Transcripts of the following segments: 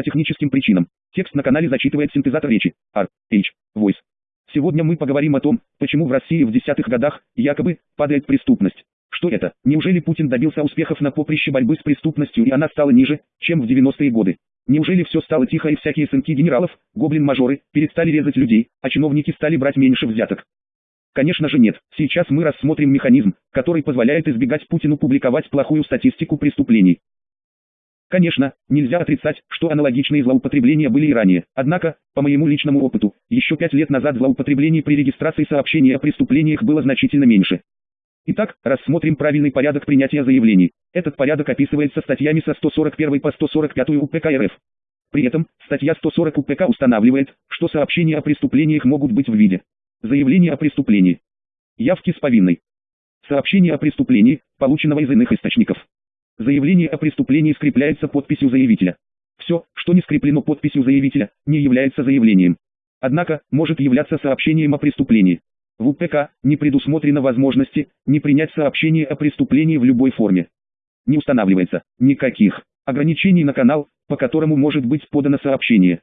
По техническим причинам. Текст на канале зачитывает синтезатор речи. R. H. Voice. Сегодня мы поговорим о том, почему в России в десятых годах, якобы, падает преступность. Что это? Неужели Путин добился успехов на поприще борьбы с преступностью и она стала ниже, чем в 90-е годы? Неужели все стало тихо и всякие сынки генералов, гоблин-мажоры, перестали резать людей, а чиновники стали брать меньше взяток? Конечно же нет. Сейчас мы рассмотрим механизм, который позволяет избегать Путину публиковать плохую статистику преступлений. Конечно, нельзя отрицать, что аналогичные злоупотребления были и ранее. Однако, по моему личному опыту, еще пять лет назад злоупотреблений при регистрации сообщений о преступлениях было значительно меньше. Итак, рассмотрим правильный порядок принятия заявлений. Этот порядок описывается статьями со 141 по 145 УПК РФ. При этом, статья 140 УПК устанавливает, что сообщения о преступлениях могут быть в виде заявления о преступлении, явки с повинной, сообщения о преступлении, полученного из иных источников, Заявление о преступлении скрепляется подписью заявителя. Все, что не скреплено подписью заявителя, не является заявлением. Однако, может являться сообщением о преступлении. В УПК не предусмотрено возможности не принять сообщение о преступлении в любой форме. Не устанавливается никаких ограничений на канал, по которому может быть подано сообщение.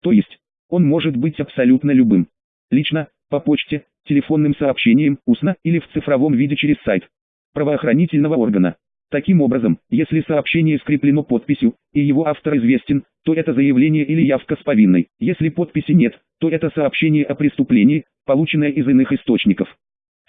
То есть, он может быть абсолютно любым. Лично, по почте, телефонным сообщением, устно или в цифровом виде через сайт правоохранительного органа. Таким образом, если сообщение скреплено подписью, и его автор известен, то это заявление или явка с повинной. Если подписи нет, то это сообщение о преступлении, полученное из иных источников.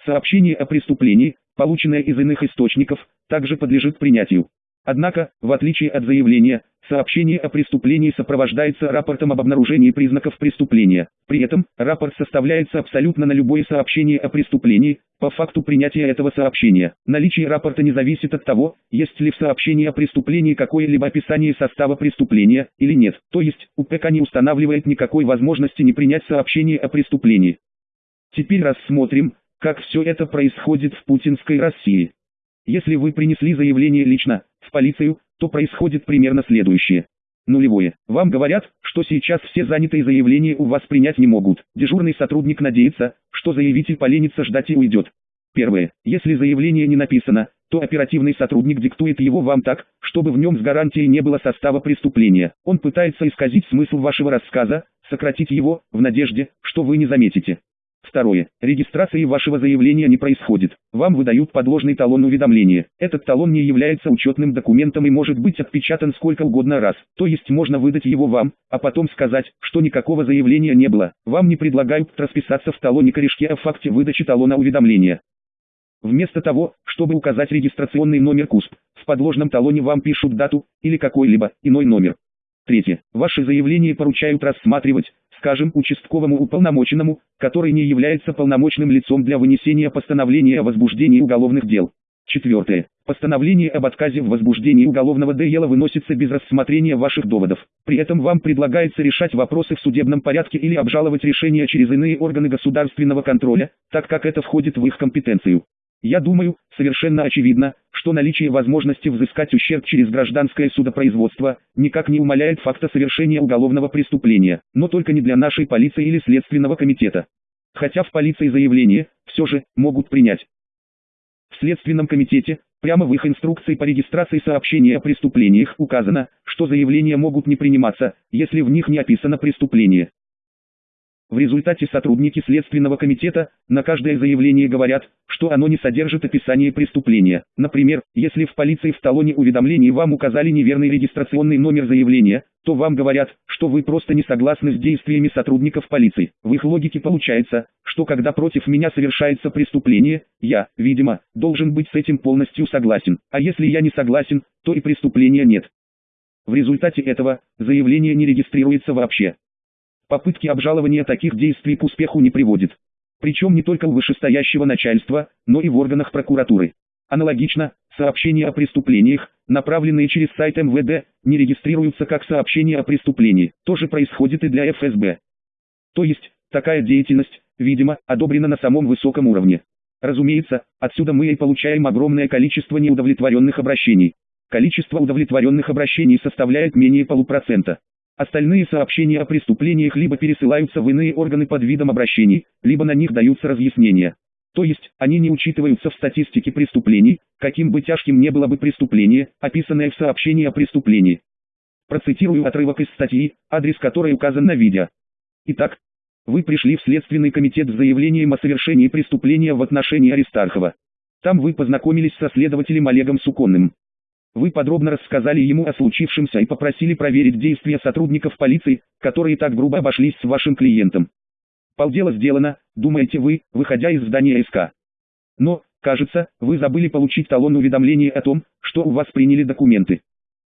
Сообщение о преступлении, полученное из иных источников, также подлежит принятию. Однако, в отличие от заявления, сообщение о преступлении сопровождается рапортом об обнаружении признаков преступления. При этом, рапорт составляется абсолютно на любое сообщение о преступлении, по факту принятия этого сообщения. Наличие рапорта не зависит от того, есть ли в сообщении о преступлении какое-либо описание состава преступления, или нет. То есть, УПК не устанавливает никакой возможности не принять сообщение о преступлении. Теперь рассмотрим, как все это происходит в путинской России. Если вы принесли заявление лично, в полицию, то происходит примерно следующее. Нулевое. Вам говорят, что сейчас все занятые заявления у вас принять не могут. Дежурный сотрудник надеется, что заявитель поленится ждать и уйдет. Первое. Если заявление не написано, то оперативный сотрудник диктует его вам так, чтобы в нем с гарантией не было состава преступления. Он пытается исказить смысл вашего рассказа, сократить его, в надежде, что вы не заметите. Второе. Регистрации вашего заявления не происходит. Вам выдают подложный талон уведомления. Этот талон не является учетным документом и может быть отпечатан сколько угодно раз. То есть можно выдать его вам, а потом сказать, что никакого заявления не было. Вам не предлагают расписаться в талоне корешке о факте выдачи талона уведомления. Вместо того, чтобы указать регистрационный номер КУСП, в подложном талоне вам пишут дату, или какой-либо иной номер. Третье. Ваше заявление поручают рассматривать, скажем, участковому уполномоченному, который не является полномочным лицом для вынесения постановления о возбуждении уголовных дел. Четвертое. Постановление об отказе в возбуждении уголовного дела выносится без рассмотрения ваших доводов. При этом вам предлагается решать вопросы в судебном порядке или обжаловать решения через иные органы государственного контроля, так как это входит в их компетенцию. Я думаю, совершенно очевидно, что наличие возможности взыскать ущерб через гражданское судопроизводство никак не умаляет факта совершения уголовного преступления, но только не для нашей полиции или следственного комитета. Хотя в полиции заявление, все же, могут принять. В Следственном комитете, прямо в их инструкции по регистрации сообщения о преступлениях указано, что заявления могут не приниматься, если в них не описано преступление. В результате сотрудники Следственного комитета на каждое заявление говорят, что оно не содержит описания преступления. Например, если в полиции в талоне уведомлений вам указали неверный регистрационный номер заявления, то вам говорят, что вы просто не согласны с действиями сотрудников полиции. В их логике получается, что когда против меня совершается преступление, я, видимо, должен быть с этим полностью согласен. А если я не согласен, то и преступления нет. В результате этого, заявление не регистрируется вообще. Попытки обжалования таких действий к успеху не приводят. Причем не только у вышестоящего начальства, но и в органах прокуратуры. Аналогично, сообщения о преступлениях, направленные через сайт МВД, не регистрируются как сообщения о преступлении. То же происходит и для ФСБ. То есть, такая деятельность, видимо, одобрена на самом высоком уровне. Разумеется, отсюда мы и получаем огромное количество неудовлетворенных обращений. Количество удовлетворенных обращений составляет менее полупроцента. Остальные сообщения о преступлениях либо пересылаются в иные органы под видом обращений, либо на них даются разъяснения. То есть, они не учитываются в статистике преступлений, каким бы тяжким не было бы преступление, описанное в сообщении о преступлении. Процитирую отрывок из статьи, адрес которой указан на видео. Итак, вы пришли в Следственный комитет с заявлением о совершении преступления в отношении Аристархова. Там вы познакомились со следователем Олегом Суконным. Вы подробно рассказали ему о случившемся и попросили проверить действия сотрудников полиции, которые так грубо обошлись с вашим клиентом. Полдела сделано, думаете вы, выходя из здания СК. Но, кажется, вы забыли получить талон уведомления о том, что у вас приняли документы.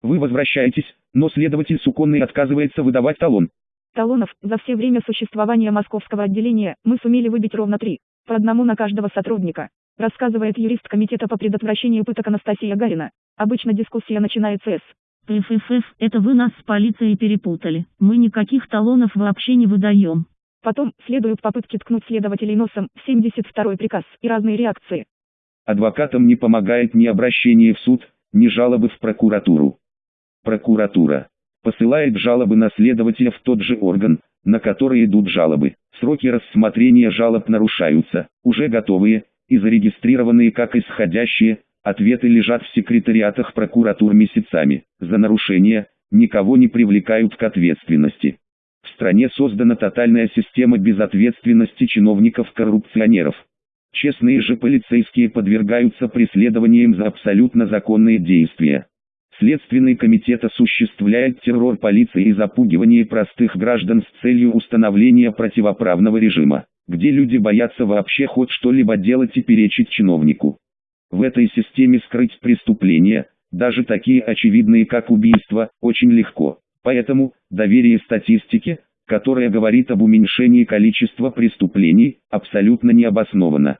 Вы возвращаетесь, но следователь Суконный отказывается выдавать талон. Талонов за все время существования московского отделения мы сумели выбить ровно три, по одному на каждого сотрудника, рассказывает юрист Комитета по предотвращению пыток Анастасия Гарина. Обычно дискуссия начинается с ФФФ, это вы нас с полицией перепутали. Мы никаких талонов вообще не выдаем. Потом следуют попытки ткнуть следователей носом в 72 приказ и разные реакции. Адвокатам не помогает ни обращение в суд, ни жалобы в прокуратуру. Прокуратура посылает жалобы на следователя в тот же орган, на который идут жалобы. Сроки рассмотрения жалоб нарушаются, уже готовые и зарегистрированные как исходящие, ответы лежат в секретариатах прокуратур месяцами. За нарушение никого не привлекают к ответственности. В стране создана тотальная система безответственности чиновников-коррупционеров. Честные же полицейские подвергаются преследованиям за абсолютно законные действия. Следственный комитет осуществляет террор полиции и запугивание простых граждан с целью установления противоправного режима, где люди боятся вообще хоть что-либо делать и перечить чиновнику. В этой системе скрыть преступления, даже такие очевидные как убийство, очень легко. Поэтому, доверие статистике, которая говорит об уменьшении количества преступлений, абсолютно не обосновано.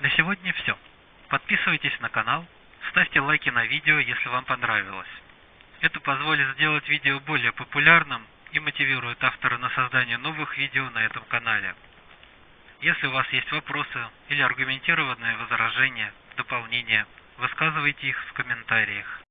На сегодня все. Подписывайтесь на канал, ставьте лайки на видео, если вам понравилось. Это позволит сделать видео более популярным и мотивирует автора на создание новых видео на этом канале. Если у вас есть вопросы или аргументированные возражения, дополнения, высказывайте их в комментариях.